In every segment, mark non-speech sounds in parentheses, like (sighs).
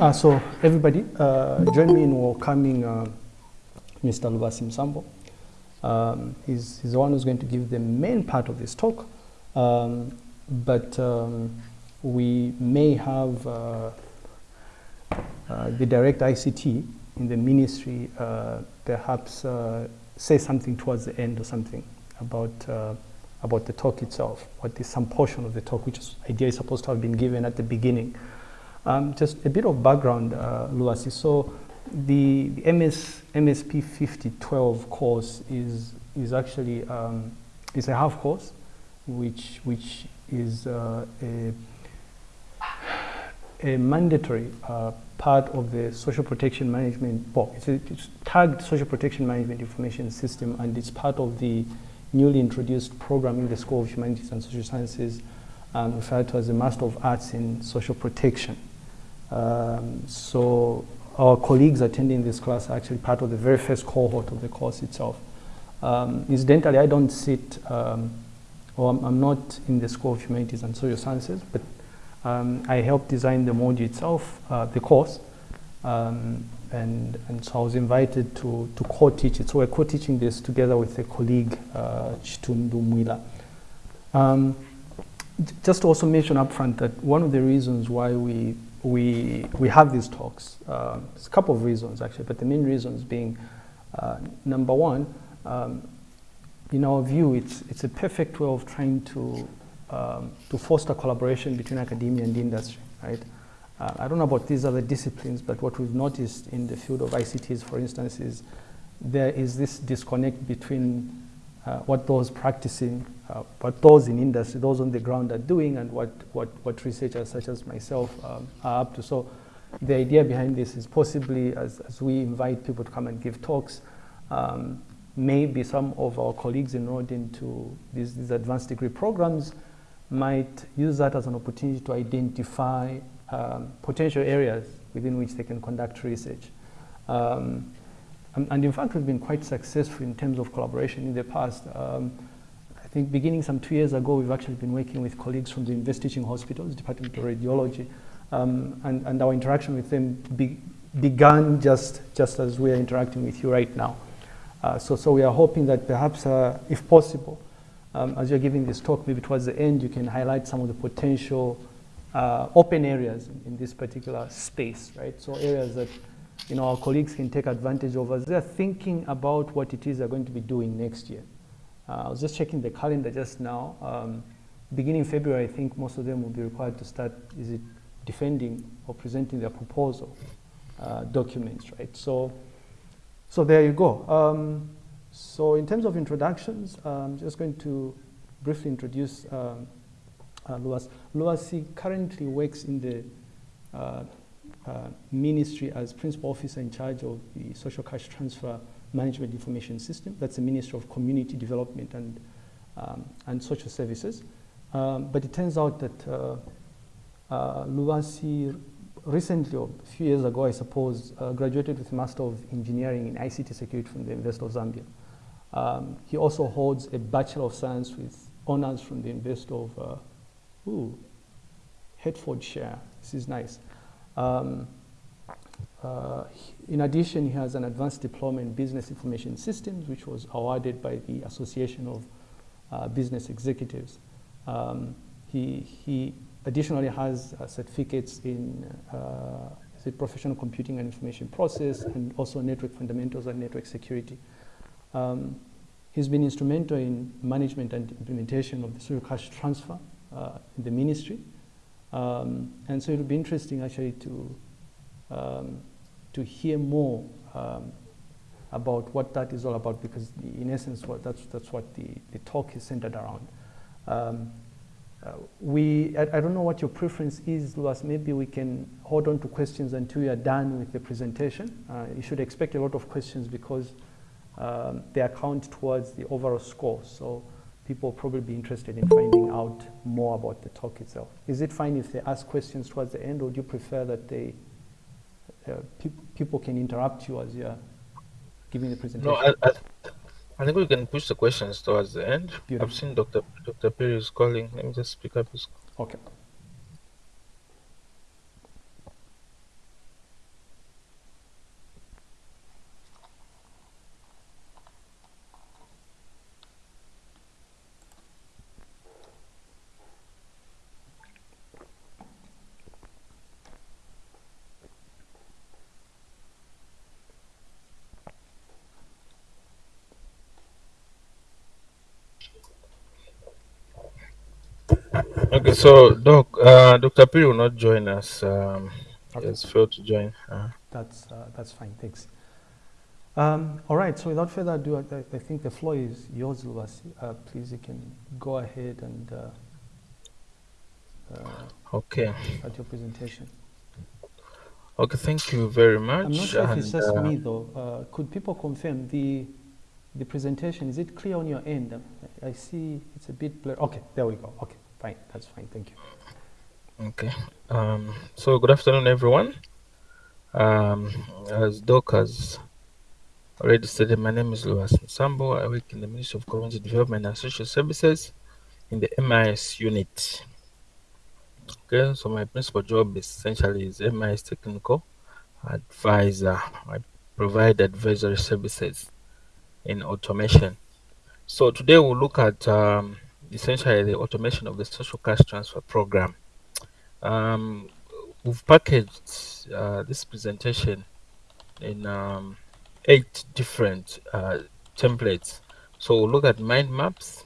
uh, so everybody, uh, join me in welcoming uh, Mr. Lubasi Msambo. Um, he's, he's the one who's going to give the main part of this talk, um, but um, we may have uh, uh, the direct ICT in the ministry uh, perhaps say something towards the end or something about about the talk itself, what is some portion of the talk, which is idea is supposed to have been given at the beginning. Um, just a bit of background, uh, Luasi. So the, the MS, MSP 5012 course is, is actually um, is a half course, which, which is uh, a, a mandatory uh, part of the social protection management, well, it's, a, it's tagged social protection management information system and it's part of the newly introduced program in the School of Humanities and Social Sciences um, referred to as the Master of Arts in Social Protection. Um, so our colleagues attending this class are actually part of the very first cohort of the course itself. Um, incidentally, I don't sit, um, or I'm, I'm, not in the School of Humanities and Social Sciences, but um, I helped design the module itself, uh, the course, um, and, and so I was invited to, to co-teach it. So we're co-teaching this together with a colleague, uh, Chitundu Mwila. Just to also mention up front that one of the reasons why we, we, we have these talks, uh, there's a couple of reasons actually, but the main reasons being, uh, number one, um, in our view, it's, it's a perfect way of trying to, um, to foster collaboration between academia and industry, right? Uh, I don't know about these other disciplines, but what we've noticed in the field of ICTs, for instance, is there is this disconnect between uh, what those practicing, uh, what those in industry, those on the ground are doing and what, what, what researchers such as myself um, are up to. So the idea behind this is possibly as, as we invite people to come and give talks, um, maybe some of our colleagues enrolled into these, these advanced degree programs might use that as an opportunity to identify um, potential areas within which they can conduct research. Um, and, and, in fact, we've been quite successful in terms of collaboration in the past. Um, think beginning some two years ago, we've actually been working with colleagues from the University Teaching Hospitals, Department of Radiology, um, and, and, our interaction with them be, began just, just as we are interacting with you right now. Uh, so, so we are hoping that perhaps, uh, if possible, um, as you're giving this talk, maybe towards the end, you can highlight some of the potential uh, open areas in, in, this particular space, right? So areas that you know our colleagues can take advantage of as they're thinking about what it is they're going to be doing next year. Uh, I was just checking the calendar just now. Um, beginning February, I think most of them will be required to start, is it defending or presenting their proposal uh, documents, right? So, so there you go. Um, so in terms of introductions, I'm just going to briefly introduce um, uh, Luas. Currently works in the uh, uh, ministry as principal officer in charge of the social cash transfer management information system. That's the Ministry of Community Development and, um, and Social Services. Um, but it turns out that uh, uh, Luasi recently, or a few years ago, I suppose, uh, graduated with a Master of Engineering in ICT Security from the University of Zambia. Um, he also holds a Bachelor of Science with honors from the University of uh, Ooh, Hertfordshire. This is nice. Um, uh, in addition, he has an advanced diploma in business information systems, which was awarded by the Association of uh, Business Executives. Um, he, he additionally has uh, certificates in uh, professional computing and information process and also network fundamentals and network security. Um, he's been instrumental in management and implementation of the serial cash transfer uh, in the ministry. Um, and so it would be interesting actually to, um, to hear more um, about what that is all about because in essence what, that's, that's what the, the talk is centered around. Um, uh, we, I, I, don't know what your preference is, Luas. Maybe we can hold on to questions until you are done with the presentation. Uh, you should expect a lot of questions because um, they account towards the overall score. So people will probably be interested in finding out more about the talk itself. Is it fine if they ask questions towards the end, or do you prefer that they Uh, pe people can interrupt you as you're giving the presentation? No, I, I, I, think we can push the questions towards the end. Beautiful. I've seen Dr. Dr. Perry is calling. Let me just pick up his. Okay. Okay, so Doc, uh, Dr. P will not join us. Um, okay. Failed to join. Uh. That's uh, that's fine. Thanks. Um, all right. So without further ado, I, I think the floor is yours, Luas. Uh, please, you can go ahead and uh, uh, okay at your presentation. Okay, thank you very much. I'm not sure and, if it's just me though. could people confirm the the presentation? Is it clear on your end? I see it's a bit blurry. Okay, there we go. Okay, fine. That's fine. Thank you. Okay. Um, so good afternoon, everyone. Um, as Doc has already stated, my name is Louis Sambo. I work in the Ministry of Community Development and Social Services in the MIS unit. Okay, so my principal job essentially is MIS technical advisor. I provide advisory services in automation. So today we'll look at um, essentially the automation of the social cash transfer program. Um, we've packaged uh, this presentation in um, eight different uh, templates. So we'll look at mind maps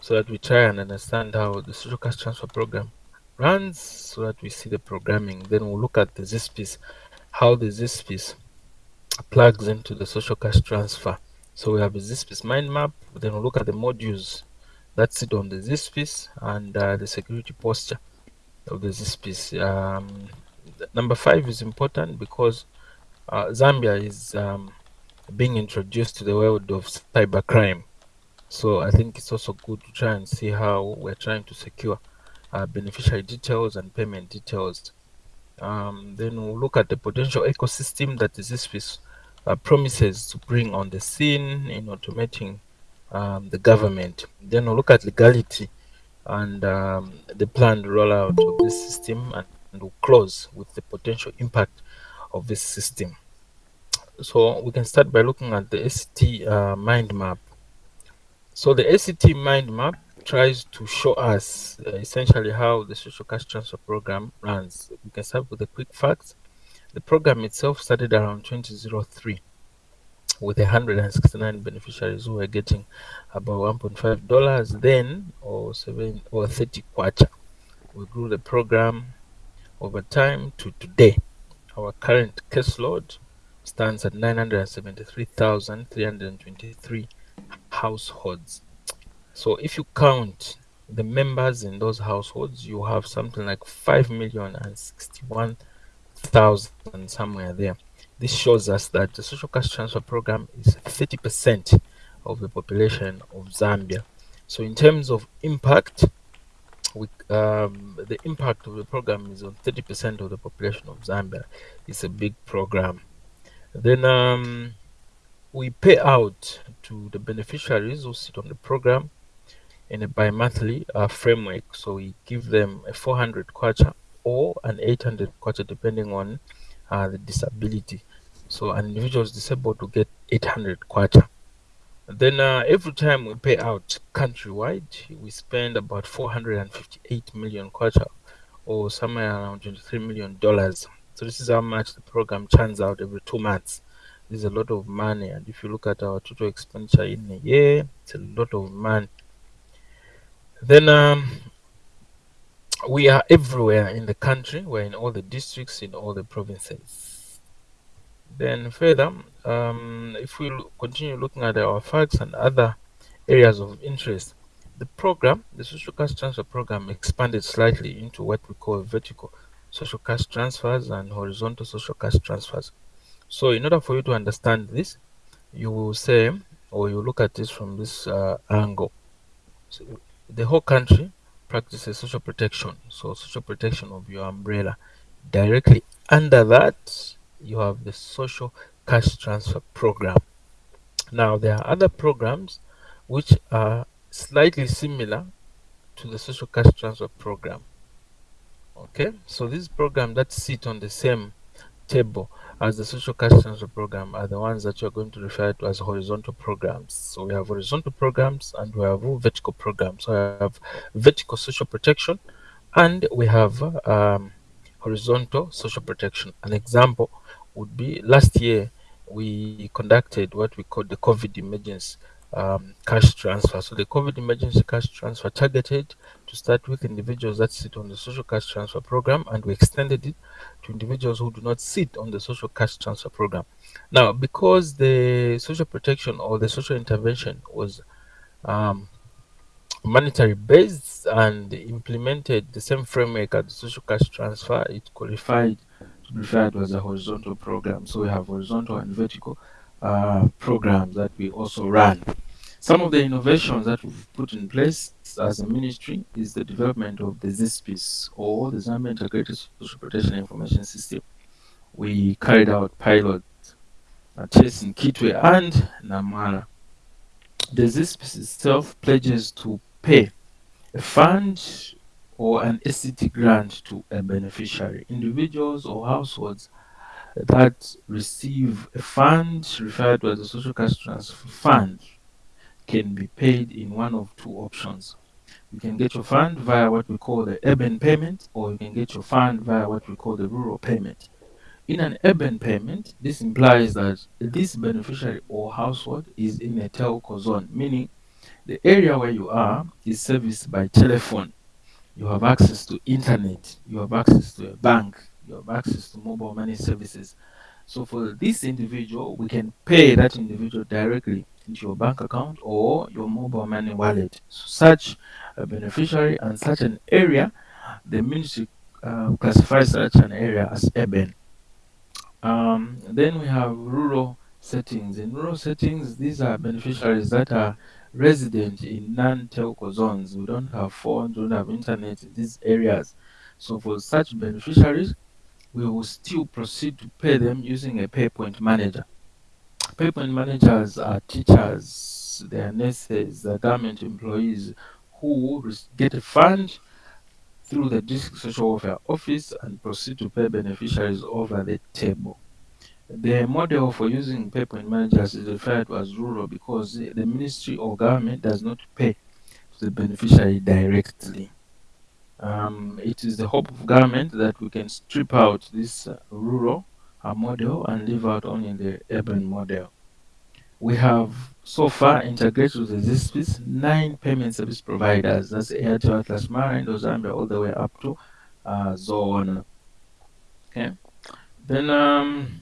so that we try and understand how the social cash transfer program runs so that we see the programming. Then we'll look at the ZISPIS, how the ZISPIS plugs into the social cash transfer. So we have a ZISPIS mind map, then we'll look at the modules that sit on the ZISPIS and uh, the security posture of the ZISPIS. Um, number five is important because uh, Zambia is um, being introduced to the world of cybercrime. So I think it's also good to try and see how we're trying to secure uh, beneficiary details and payment details. Um, then we'll look at the potential ecosystem that the ZISPIS uh, promises to bring on the scene in automating um, the government. Then we'll look at legality and um, the planned rollout of this system and, and we'll close with the potential impact of this system. So we can start by looking at the SCT uh, mind map. So the SCT mind map tries to show us uh, essentially how the social cash transfer program runs. We can start with the quick facts. The program itself started around 2003 with 169 beneficiaries who are getting about 1.5 dollars then or 7 or 30 kwacha. We grew the program over time to today. Our current caseload stands at 973,323 households. So if you count the members in those households, you have something like 5 million and 61 thousand somewhere there. This shows us that the social cash transfer program is 30% of the population of Zambia. So in terms of impact, we, um, the impact of the program is on 30% of the population of Zambia. It's a big program. Then um, we pay out to the beneficiaries who sit on the program in a bi-monthly uh, framework. So we give them a 400 kwacha or an 800 kwacha depending on uh, the disability. So an individual is disabled to get 800 kwacha. Then uh, every time we pay out countrywide, we spend about 458 million kwacha or somewhere around 23 million dollars. So this is how much the program churns out every two months. This is a lot of money, and if you look at our total expenditure in a year, it's a lot of money. Then um, we are everywhere in the country. We're in all the districts, in all the provinces. Then further, um, if we continue looking at our facts and other areas of interest, the program, the social cash transfer program expanded slightly into what we call vertical social cash transfers and horizontal social cash transfers. So in order for you to understand this, you will say, or you look at this from this uh, angle. So the whole country practices social protection. So social protection of your umbrella. Directly under that, you have the social cash transfer program. Now there are other programs which are slightly similar to the social cash transfer program. Okay, so this program that sit on the same table as the social cash transfer program are the ones that you're going to refer to as horizontal programs. So we have horizontal programs and we have vertical programs. So we have vertical social protection and we have um, horizontal social protection. An example would be last year we conducted what we call the COVID emergency um, cash transfer. So the COVID emergency cash transfer targeted to start with individuals that sit on the social cash transfer program, and we extended it to individuals who do not sit on the social cash transfer program. Now, because the social protection or the social intervention was um, monetary based and implemented the same framework as the social cash transfer, it qualified referred to as a horizontal program. So we have horizontal and vertical uh, programs that we also run. Some of the innovations that we've put in place as a ministry is the development of the ZISPIS or the Zambia Integrated Social Protection Information System. We carried out pilot tests in Kitwe and Namwala. The ZISPIS itself pledges to pay a fund or an SCT grant to a beneficiary. Individuals or households that receive a fund referred to as a social cash transfer fund can be paid in one of two options. You can get your fund via what we call the urban payment, or you can get your fund via what we call the rural payment. In an urban payment, this implies that this beneficiary or household is in a telco zone, meaning the area where you are is serviced by telephone. You have access to internet, you have access to a bank, you have access to mobile money services. So for this individual, we can pay that individual directly into your bank account or your mobile money wallet. So such a beneficiary and such an area, the ministry uh, classifies such an area as urban. Um, then we have rural settings. In rural settings, these are beneficiaries that are resident in non-telco zones. We don't have phones, we don't have internet in these areas. So for such beneficiaries, we will still proceed to pay them using a PayPoint manager. PayPoint managers are teachers, they are nurses, are government employees who get a fund through the district social welfare office and proceed to pay beneficiaries over the table. The model for using PayPoint managers is referred to as rural because the ministry or government does not pay to the beneficiary directly. Um, it is the hope of government that we can strip out this uh, rural uh, model and leave out only the urban model. We have so far integrated with the ZISPIS nine payment service providers. That's Airtel, Atlas Mara, Indo Zambia, all the way up to uh, Zoona. Okay. Then um,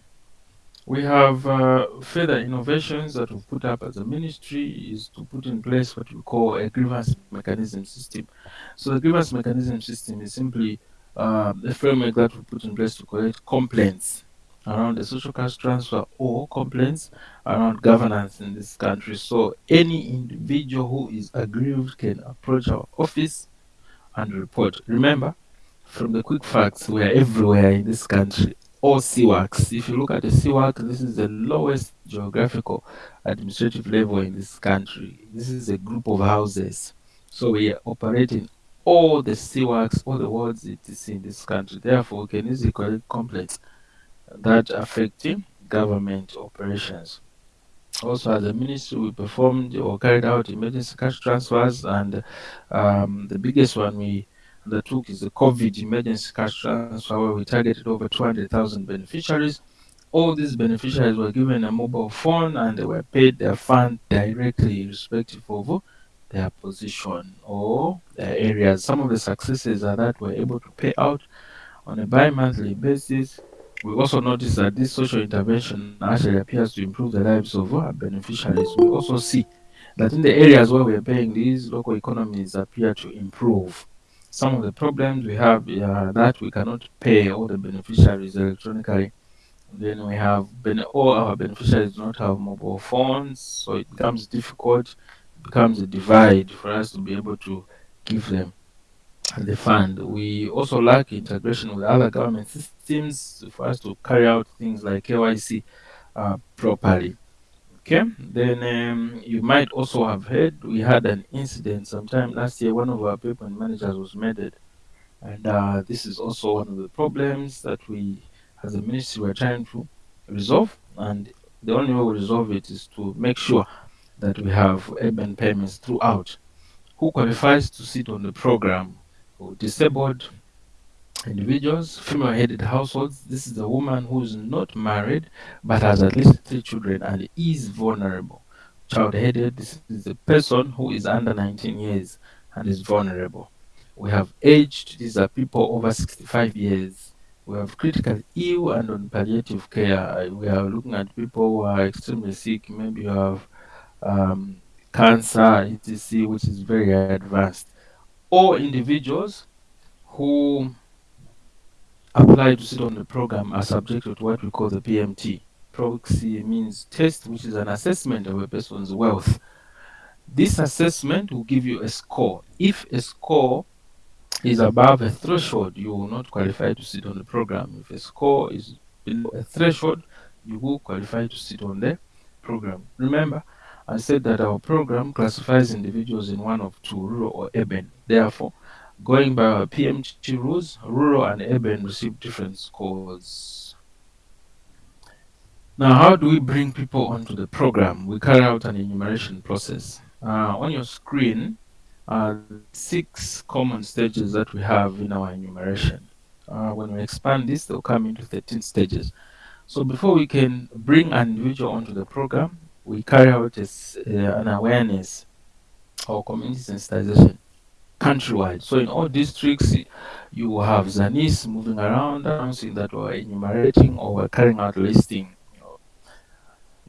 we have uh, further innovations that we've put up as a ministry is to put in place what we call a grievance mechanism system. So the grievance mechanism system is simply uh, the framework that we put in place to collect complaints around the social cash transfer or complaints around governance in this country. So any individual who is aggrieved can approach our office and report. Remember, from the quick facts, we are everywhere in this country. All CWACs. If you look at the CWAC, this is the lowest geographical administrative level in this country. This is a group of houses. So we are operating all the CWACs, all the wards it is in this country. Therefore, we can easily collect complaints that affecting government operations. Also, as a ministry, we performed or carried out emergency cash transfers, and um, the biggest one we undertook is the COVID emergency cash transfer, where we targeted over 200,000 beneficiaries. All these beneficiaries were given a mobile phone and they were paid their fund directly, irrespective of their position or their areas. Some of the successes are that we're able to pay out on a bi monthly basis we also notice that this social intervention actually appears to improve the lives of our beneficiaries. We also see that in the areas where we're paying, these local economies appear to improve. Some of the problems we have are that we cannot pay all the beneficiaries electronically. Then we have all our beneficiaries do not have mobile phones, so it becomes difficult, it becomes a divide for us to be able to give them the fund. We also lack integration with other government systems for us to carry out things like KYC uh, properly. Okay, then um, you might also have heard we had an incident sometime last year. One of our PayPoint managers was murdered, and uh, this is also one of the problems that we, as a ministry, were trying to resolve. And the only way we resolve it is to make sure that we have urban payments throughout. Who qualifies to sit on the program who disabled individuals, female headed households. This is a woman who's not married but has at least three children and is vulnerable child-headed. This is a person who is under 19 years and is vulnerable. We have aged. These are people over 65 years. We have critical ill and on palliative care. We are looking at people who are extremely sick. Maybe you have um, cancer, etc., which is very advanced. Or individuals who apply to sit on the program are subjected to what we call the PMT. Proxy means test, which is an assessment of a person's wealth. This assessment will give you a score. If a score is above a threshold, you will not qualify to sit on the program. If a score is below a threshold, you will qualify to sit on the program. Remember, I said that our program classifies individuals in one of two, rural or urban. Therefore, going by our PMT rules, rural and urban receive different scores. Now, how do we bring people onto the program? We carry out an enumeration process. Uh, on your screen, uh, six common stages that we have in our enumeration. Uh, when we expand this, they'll come into 13 stages. So before we can bring an individual onto the program, we carry out a, uh, an awareness or community sensitization countrywide. So in all districts, you have Zanis moving around announcing that we're enumerating or we're carrying out listing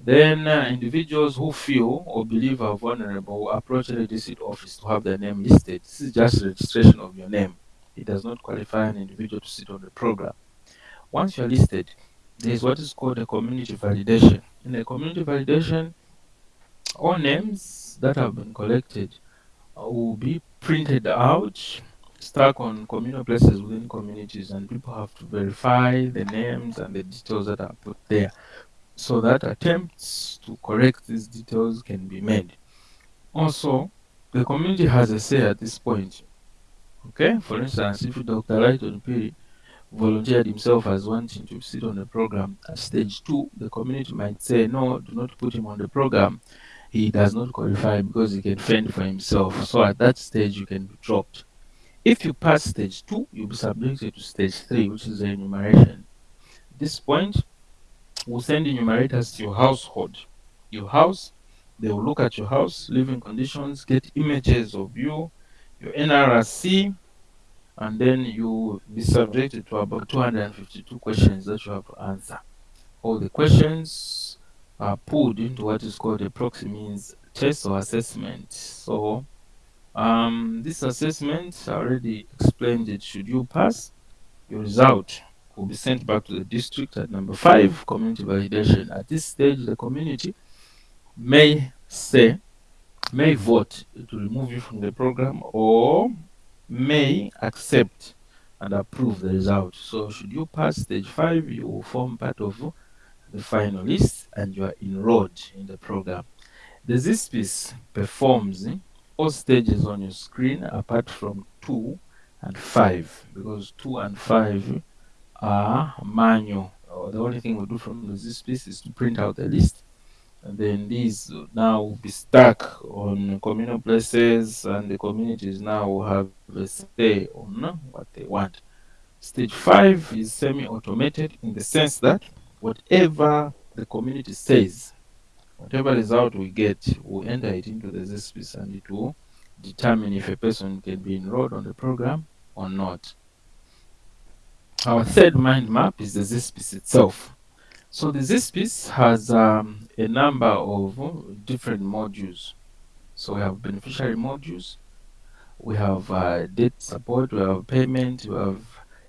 then uh, individuals who feel or believe are vulnerable approach the district office to have their name listed. This is just registration of your name. It does not qualify an individual to sit on the program. Once you're listed, there is what is called a community validation. In a community validation, all names that have been collected will be printed out, stuck on communal places within communities, and people have to verify the names and the details that are put there so that attempts to correct these details can be made. Also, the community has a say at this point. Okay, for instance, if Dr. Lighton Phiri volunteered himself as wanting to sit on the program at stage two, the community might say, no, do not put him on the program. He does not qualify because he can fend for himself. So at that stage, you can be dropped. If you pass stage two, you'll be subjected to stage three, which is enumeration. At this point, we'll send enumerators to your household. Your house, they will look at your house, living conditions, get images of you, your NRC, and then you will be subjected to about 252 questions that you have to answer. All the questions are pulled into what is called a proxy means test or assessment. So um, this assessment, I already explained it. Should you pass, your result will be sent back to the district at number five, community validation. At this stage, the community may say, may vote to remove you from the program or may accept and approve the result. So should you pass stage five, you will form part of the finalists and you are enrolled in the program. The ZISPIS performs all stages on your screen apart from two and five because two and five are manual. the only thing we do from the ZISPIS is to print out the list. And then these now will be stuck on communal places and the communities now will have a say on what they want. Stage 5 is semi-automated in the sense that whatever the community says, whatever result we get, we'll enter it into the ZISPIS and it will determine if a person can be enrolled on the program or not. Our third mind map is the ZISPIS itself. So the ZISPIS has um, a number of different modules. So we have beneficiary modules, we have uh, debt support, we have payment, we have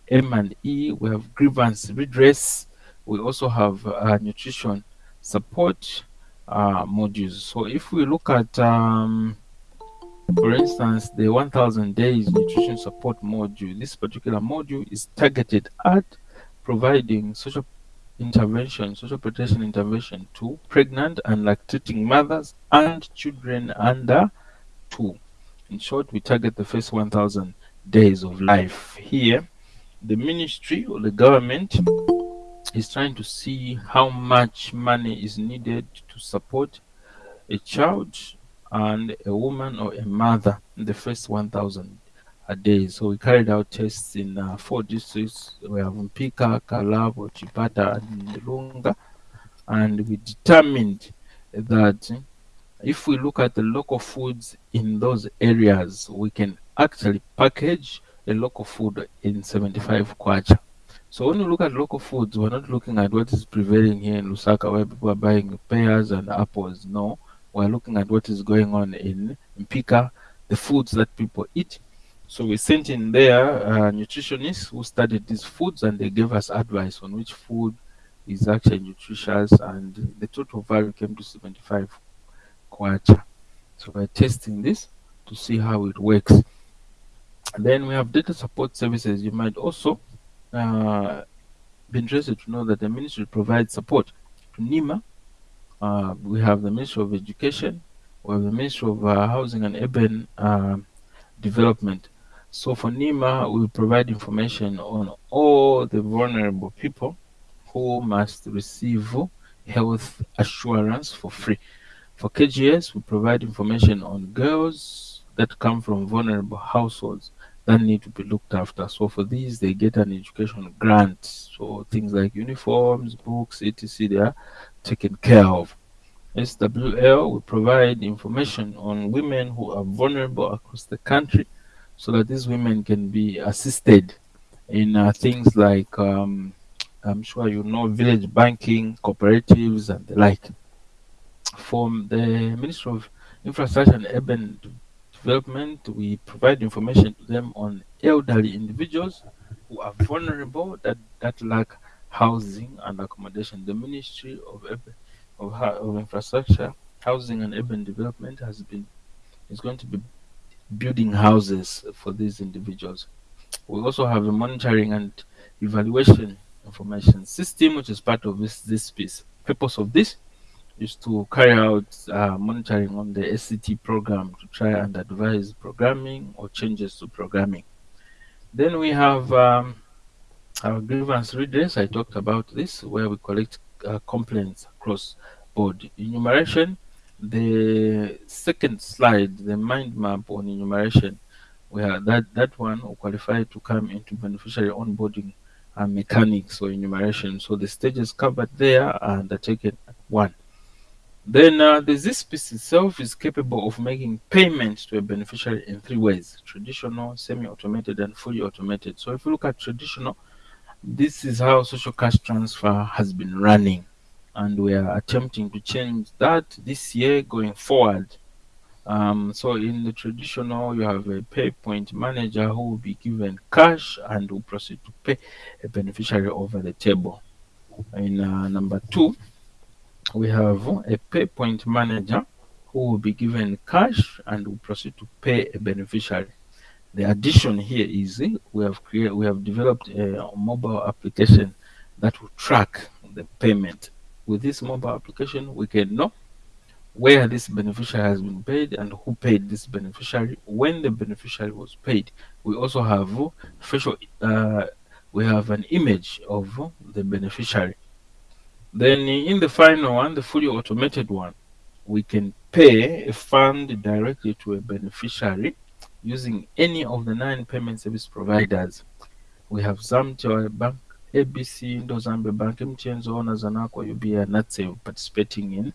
M&E, we have grievance redress, we also have uh, nutrition support uh, modules. So if we look at um, for instance, the 1000 days nutrition support module, this particular module is targeted at providing social intervention, social protection intervention to pregnant and lactating mothers and children under two. In short, we target the first 1000 days of life. Here, the ministry or the government is trying to see how much money is needed to support a child and a woman or a mother in the first 1,000 a day. So we carried out tests in uh, four districts. We have Mpika, Kalabo, Chipata, and Lunga. And we determined that if we look at the local foods in those areas, we can actually package a local food in 75 kwacha. So when you look at local foods, we're not looking at what is prevailing here in Lusaka where people are buying pears and apples. No, we're looking at what is going on in Mpika, the foods that people eat. So we sent in there uh, nutritionists who studied these foods and they gave us advice on which food is actually nutritious and the total value came to 75 kwacha. So we're testing this to see how it works. And then we have data support services. You might also uh, be interested to know that the ministry provides support to NHIMA. Uh, we have the Ministry of Education, we have the Ministry of uh, Housing and Urban uh, Development. So for NHIMA, we provide information on all the vulnerable people who must receive health assurance for free. For KGS, we provide information on girls that come from vulnerable households that need to be looked after. So for these, they get an education grant. So things like uniforms, books, etc. they are taken care of. SWL, will provide information on women who are vulnerable across the country so that these women can be assisted in uh, things like, um, I'm sure you know, village banking, cooperatives, and the like. From the Ministry of Infrastructure and Urban development, we provide information to them on elderly individuals who are vulnerable that, that lack housing and accommodation. The Ministry of, of, of Infrastructure, Housing and Urban Development has been is going to be building houses for these individuals. We also have a monitoring and evaluation information system, which is part of this, this piece. Purpose of this is to carry out uh, monitoring on the SCT program to try and advise programming or changes to programming. Then we have um, our grievance redress. I talked about this, where we collect uh, complaints across board. Enumeration, the second slide, the mind map on enumeration, where that, that one will qualify to come into beneficiary onboarding and mechanics or enumeration. So the stages covered there are undertaken at one. Then uh, the ZISPIS itself is capable of making payments to a beneficiary in three ways, traditional, semi-automated, and fully automated. So if you look at traditional, this is how social cash transfer has been running. And we are attempting to change that this year going forward. Um, so in the traditional, you have a pay point manager who will be given cash and will proceed to pay a beneficiary over the table. In uh, number two, we have a pay point manager who will be given cash and will proceed to pay a beneficiary. The addition here is we have created, we have developed a mobile application that will track the payment. With this mobile application, we can know where this beneficiary has been paid and who paid this beneficiary, when the beneficiary was paid. We also have facial, uh, we have an image of the beneficiary then in the final one, the fully automated one, we can pay a fund directly to a beneficiary using any of the nine payment service providers. We have Zamtel Bank, ABC, Indo Zambia Bank, MTN Zoona, Zanaco, UBA, and NATSE participating in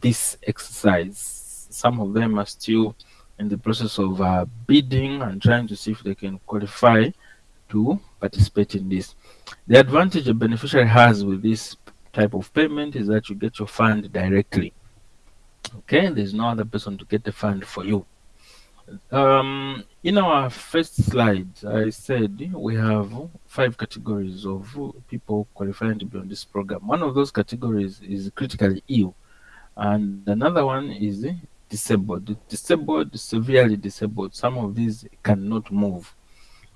this exercise. Some of them are still in the process of uh, bidding and trying to see if they can qualify to participate in this. The advantage a beneficiary has with this type of payment is that you get your fund directly. Okay, there's no other person to get the fund for you. Um, in our first slide, I said we have five categories of people qualifying to be on this program. One of those categories is critically ill, and another one is disabled. Disabled, severely disabled. Some of these cannot move.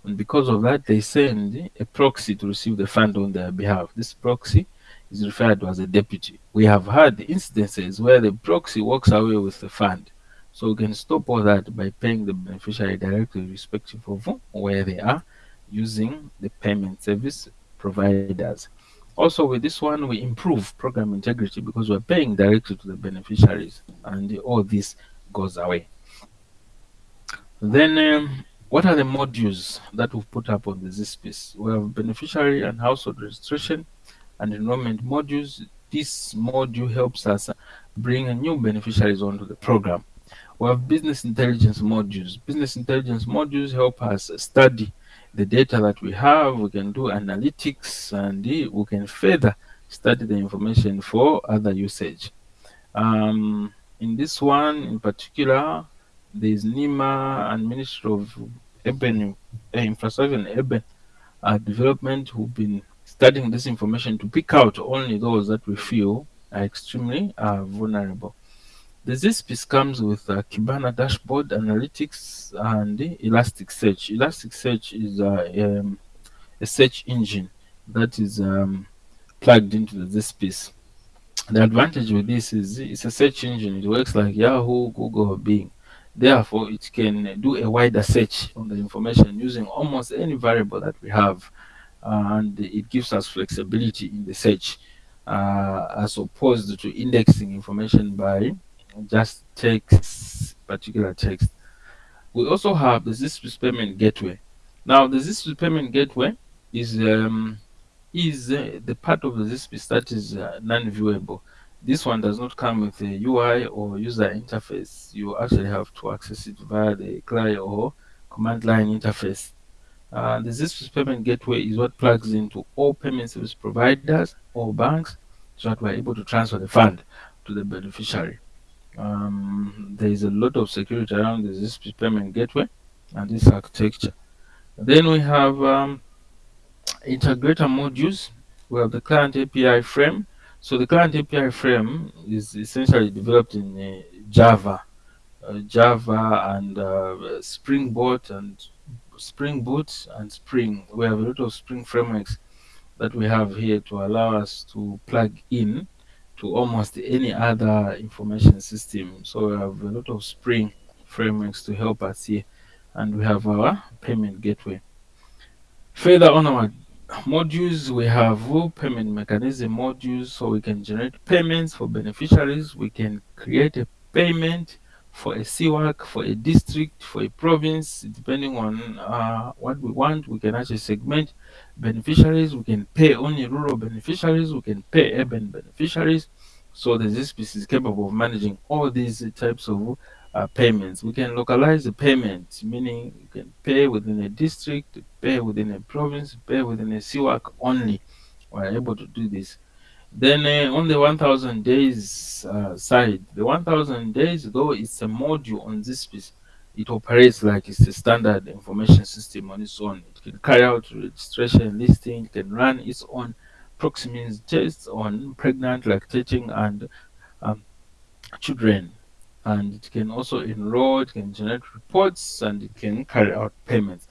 And because of that, they send a proxy to receive the fund on their behalf. This proxy is referred to as a deputy. We have had instances where the proxy walks away with the fund. So we can stop all that by paying the beneficiary directly respective of where they are using the payment service providers. Also with this one, we improve program integrity because we're paying directly to the beneficiaries and all this goes away. Then um, what are the modules that we've put up on the ZISPIS? We have beneficiary and household registration, and enrollment modules this module helps us bring new beneficiaries onto the program. We have business intelligence modules. Business intelligence modules help us study the data that we have. We can do analytics and we can further study the information for other usage. Um, in this one in particular, there's NHIMA and Ministry of Urban uh, Infrastructure and Urban uh, Development who've been studying this information to pick out only those that we feel are extremely uh, vulnerable. The ZISPIS comes with Kibana dashboard, analytics, and Elasticsearch. Elasticsearch is a, um, a search engine that is um, plugged into the ZISPIS. The advantage with this is it's a search engine. It works like Yahoo, Google, Bing. Therefore, it can do a wider search on the information using almost any variable that we have. And it gives us flexibility in the search uh, as opposed to indexing information by just text, particular text. We also have the ZISPIS payment gateway. Now, the ZISPIS payment gateway is um, is uh, the part of the ZISPIS that is uh, non-viewable. This one does not come with a UI or user interface. You actually have to access it via the CLI or command line interface. Uh, the ZISPIS payment gateway is what plugs into all payment service providers or banks so that we're able to transfer the fund to the beneficiary. Um, there is a lot of security around the ZISPIS payment gateway and this architecture. Then we have um, integrator modules. We have the client API frame. So the client API frame is essentially developed in uh, Java, uh, Java and uh, Spring Boot and Spring Boot and Spring. We have a lot of Spring frameworks that we have here to allow us to plug in to almost any other information system. So we have a lot of Spring frameworks to help us here, and we have our payment gateway. Further on our modules we have payment mechanism modules so we can generate payments for beneficiaries we can create a payment for a CWAC, for a district, for a province, depending on uh, what we want, we can actually segment beneficiaries. We can pay only rural beneficiaries. We can pay urban beneficiaries. So the ZISPIS is capable of managing all these types of uh, payments. We can localize the payment, meaning you can pay within a district, pay within a province, pay within a CWAC only. We're able to do this. Then uh, on the 1000 days uh, side, the 1000 days, though it's a module on ZISPIS. it operates like it's a standard information system on its own. It can carry out registration listing, it can run its own proximity tests on pregnant, lactating, and um, children and it can also enroll, it can generate reports, and it can carry out payments.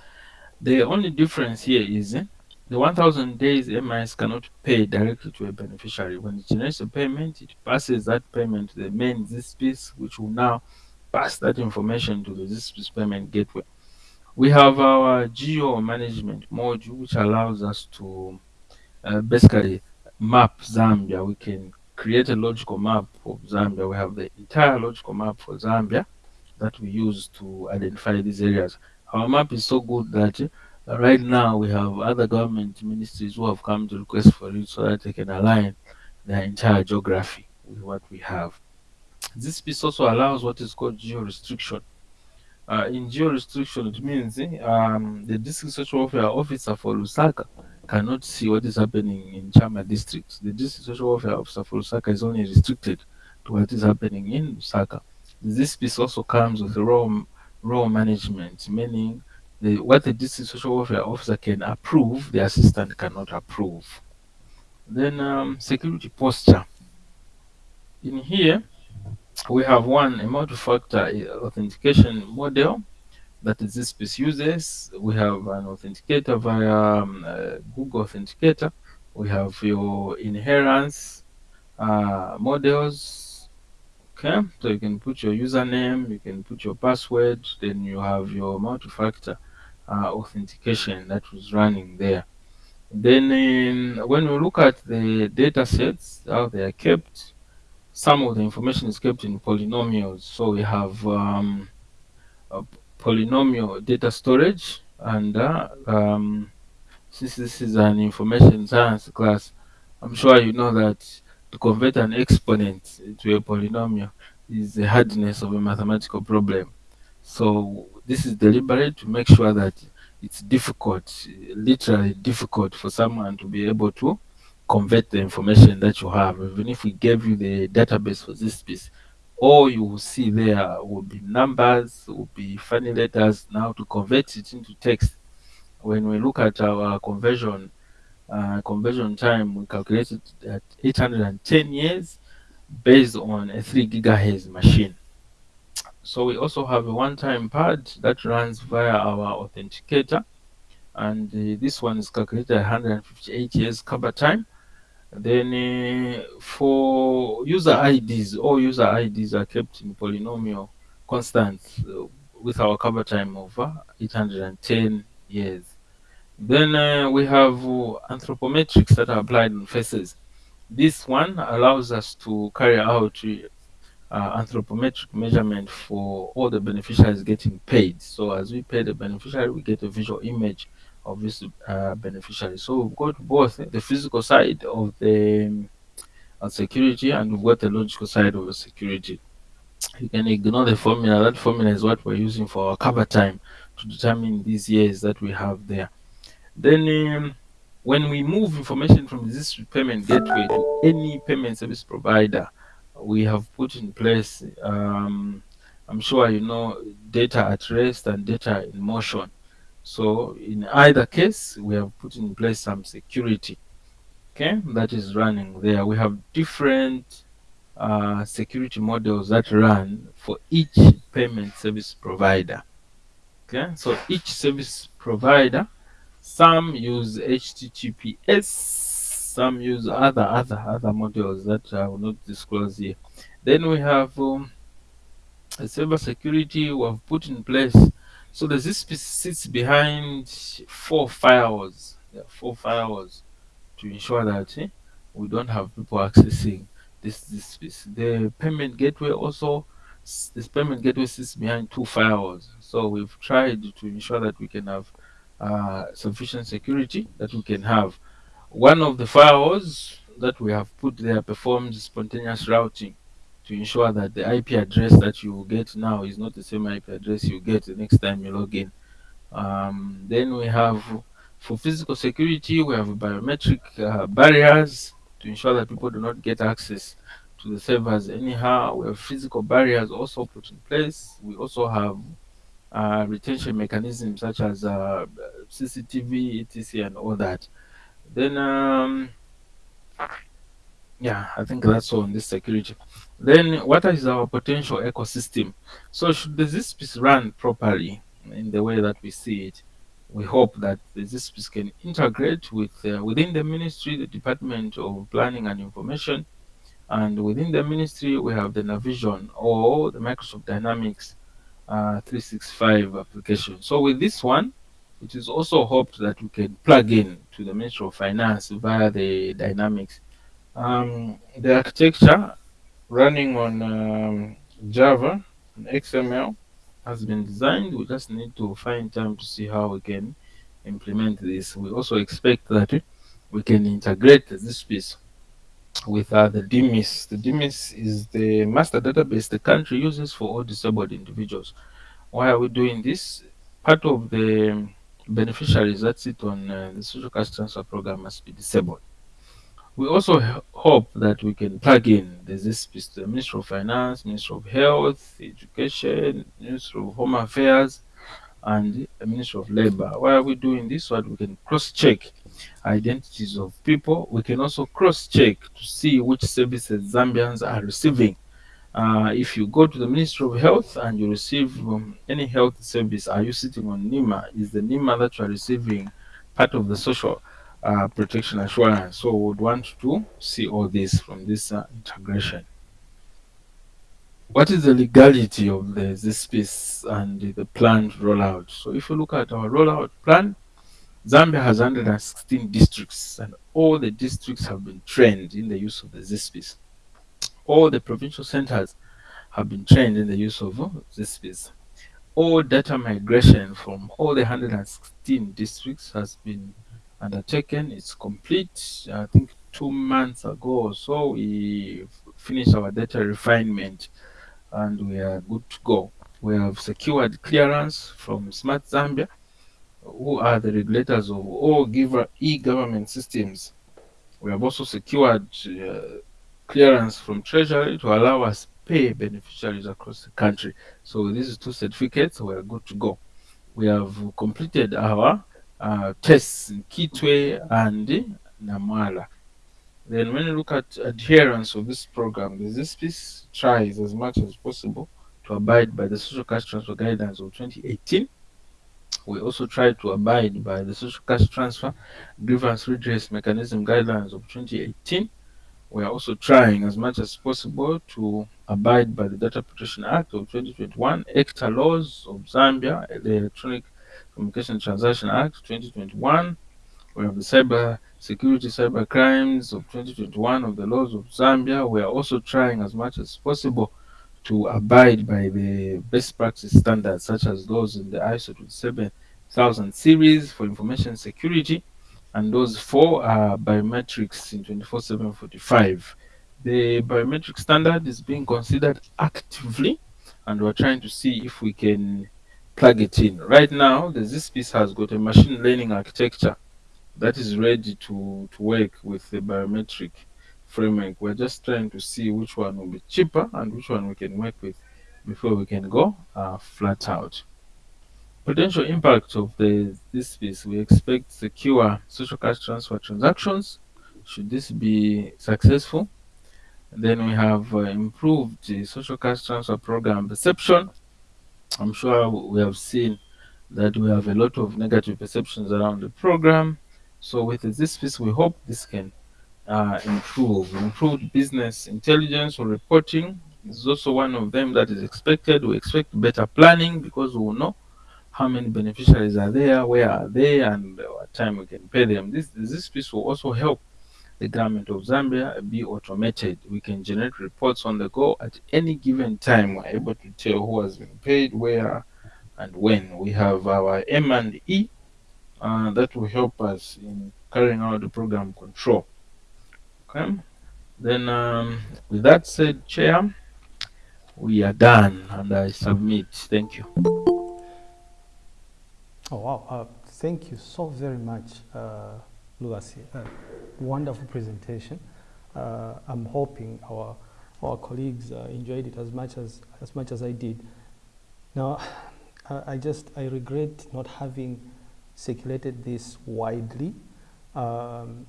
The only difference here is eh, the 1000 days MIS cannot pay directly to a beneficiary. When it generates a payment, it passes that payment to the main ZISPIS, which will now pass that information to the ZISPIS payment gateway. We have our geo management module, which allows us to uh, basically map Zambia. We can create a logical map of Zambia. We have the entire logical map for Zambia that we use to identify these areas. Our map is so good that right now we have other government ministries who have come to request for it so that they can align their entire geography with what we have. ZISPIS also allows what is called geo restriction. Uh, in geo restriction, it means um, the district social welfare officer for Lusaka cannot see what is happening in Chama district. The district social welfare officer for Lusaka is only restricted to what is happening in Lusaka. ZISPIS also comes with role, role management, meaning the, what the district social welfare officer can approve, the assistant cannot approve. Then um, security posture. In here, we have one, a multi-factor authentication model that ZISPIS uses. We have an authenticator via um, uh, Google Authenticator. We have your inheritance uh, models. Okay, so you can put your username, you can put your password, then you have your multi-factor authentication that was running there. Then in, when we look at the data sets, how they are kept, some of the information is kept in polynomials. So we have um, polynomial data storage and uh, um, since this is an information science class I'm sure you know that to convert an exponent to a polynomial is the hardness of a mathematical problem. So this is deliberate to make sure that it's difficult, literally difficult for someone to be able to convert the information that you have. Even if we gave you the database for ZISPIS, all you will see there will be numbers, will be funny letters. Now to convert it into text, when we look at our conversion uh, conversion time, we calculated at 810 years based on a 3 gigahertz machine. So we also have a one-time pad that runs via our authenticator and uh, this one is calculated 158 years cover time. Then uh, for user IDs, all user IDs are kept in polynomial constants uh, with our cover time of 810 years. Then uh, we have uh, anthropometrics that are applied on faces. This one allows us to carry out uh, anthropometric measurement for all the beneficiaries getting paid. So as we pay the beneficiary, we get a visual image of this uh, beneficiary. So we've got both the physical side of the uh, security and we've got the logical side of the security. You can ignore the formula. That formula is what we're using for our cover time to determine these years that we have there. Then um, when we move information from this payment gateway to any payment service provider, we have put in place, um, I'm sure you know, data at rest and data in motion. So in either case, we have put in place some security, okay, that is running there. We have different uh, security models that run for each payment service provider. Okay, so each service provider, some use HTTPS, some use other other other modules that I will not disclose here. Then we have um, a cyber security we have put in place so the ZSP sits behind four firewalls. There are four firewalls to ensure that eh, we don't have people accessing this this space. The payment gateway also this payment gateway sits behind two firewalls. So we've tried to ensure that we can have uh, sufficient security that we can have. One of the firewalls that we have put there performs spontaneous routing to ensure that the IP address that you get now is not the same IP address you get the next time you log in. Um, then we have for physical security, we have biometric uh, barriers to ensure that people do not get access to the servers anyhow. We have physical barriers also put in place. We also have uh, retention mechanisms such as uh, CCTV, etc., and all that. Then, um, yeah, I think that's all on this security. Then what is our potential ecosystem? So should the ZISPIS run properly in the way that we see it, we hope that the ZISPIS can integrate with uh, within the ministry, the Department of Planning and Information, and within the ministry we have the Navision or the Microsoft Dynamics uh, 365 application. So with this one, it is also hoped that we can plug in to the Ministry of Finance via the Dynamics. Um, the architecture running on um, Java and XML has been designed. We just need to find time to see how we can implement this. We also expect that we can integrate ZISPIS with uh, the DMIS. The DMIS is the master database the country uses for all disabled individuals. Why are we doing this? Part of the beneficiaries that sit on uh, the social cash transfer program must be disabled. We also hope that we can plug in there's this the Ministry of Finance, Ministry of Health, Education, Ministry of Home Affairs, and the Ministry of Labor. Why are we doing this? So that we can cross-check identities of people. We can also cross-check to see which services Zambians are receiving. Uh, if you go to the Ministry of Health and you receive um, any health service, are you sitting on NHIMA? Is the NHIMA that you are receiving part of the social uh, protection assurance. So we would want to see all this from this uh, integration. What is the legality of the, ZISPIS and the planned rollout? So if you look at our rollout plan, Zambia has 116 districts and all the districts have been trained in the use of the ZISPIS. All the provincial centers have been trained in the use of uh, ZISPIS. All data migration from all the 116 districts has been undertaken. It's complete. I think two months ago or so, we finished our data refinement and we are good to go. We have secured clearance from Smart Zambia, who are the regulators of all e-government systems. We have also secured uh, clearance from Treasury to allow us pay beneficiaries across the country. So these two certificates, we are good to go. We have completed our uh, tests in Kitwe and Namwala. Then when you look at adherence of this program, ZISPIS tries as much as possible to abide by the social cash transfer guidelines of 2018. We also try to abide by the social cash transfer grievance redress mechanism guidelines of 2018. We are also trying as much as possible to abide by the Data Protection Act of 2021, ECTA laws of Zambia, the Electronic Communication Transaction Act 2021. We have the Cyber Security Cyber Crimes of 2021 of the laws of Zambia. We are also trying as much as possible to abide by the best practice standards such as those in the ISO 27000 series for information security and those four are biometrics in 24745. The biometric standard is being considered actively and we're trying to see if we can plug it in. Right now, the ZISPIS has got a machine learning architecture that is ready to, to work with the biometric framework. We're just trying to see which one will be cheaper and which one we can work with before we can go uh, flat out. Potential impact of the ZISPIS, we expect secure social cash transfer transactions should this be successful. Then we have uh, improved the social cash transfer program perception. I'm sure we have seen that we have a lot of negative perceptions around the program. So with ZISPIS, we hope this can uh, improve. Improved business intelligence or reporting is also one of them that is expected. We expect better planning because we will know how many beneficiaries are there, where are they, and what time we can pay them. This, this piece will also help the government of Zambia be automated. We can generate reports on the go at any given time. We're able to tell who has been paid, where, and when. We have our M&E uh, that will help us in carrying out the program control. Okay. Then, um, with that said, Chair, we are done and I submit. Thank you. Oh, wow. Uh, thank you so very much, uh. Uh, wonderful presentation. Uh, I'm hoping our, our colleagues uh, enjoyed it as much as, as much as I did. Now, (sighs) I just, I regret not having circulated this widely. Um,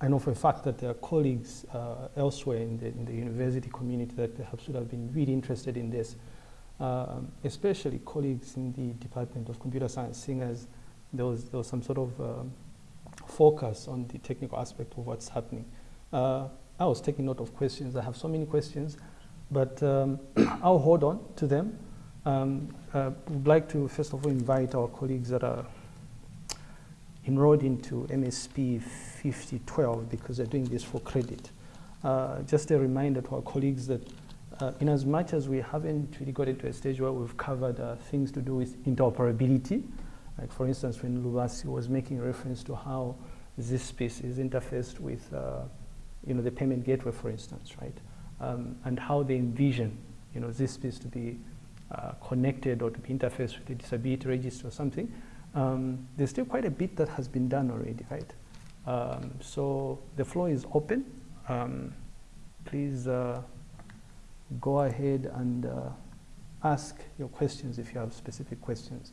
I know for a fact that there are colleagues uh, elsewhere in the, in the university community that perhaps would have been really interested in this, um, especially colleagues in the Department of Computer Science, seeing as there was, there was some sort of um, focus on the technical aspect of what's happening. Uh, I was taking note of questions. I have so many questions, but um, (coughs) I'll hold on to them. Um, uh, would like to first of all invite our colleagues that are enrolled into MSP 5012 because they're doing this for credit. Uh, just a reminder to our colleagues that uh, in as much as we haven't really got into a stage where we've covered uh, things to do with interoperability, like for instance, when Lubasi was making reference to how this space is interfaced with uh, you know, the payment gateway, for instance, right? Um, and how they envision you know, this space to be uh, connected or to be interfaced with the disability register or something um, there's still quite a bit that has been done already, right? Um, so the floor is open. Um, please uh, go ahead and uh, ask your questions if you have specific questions.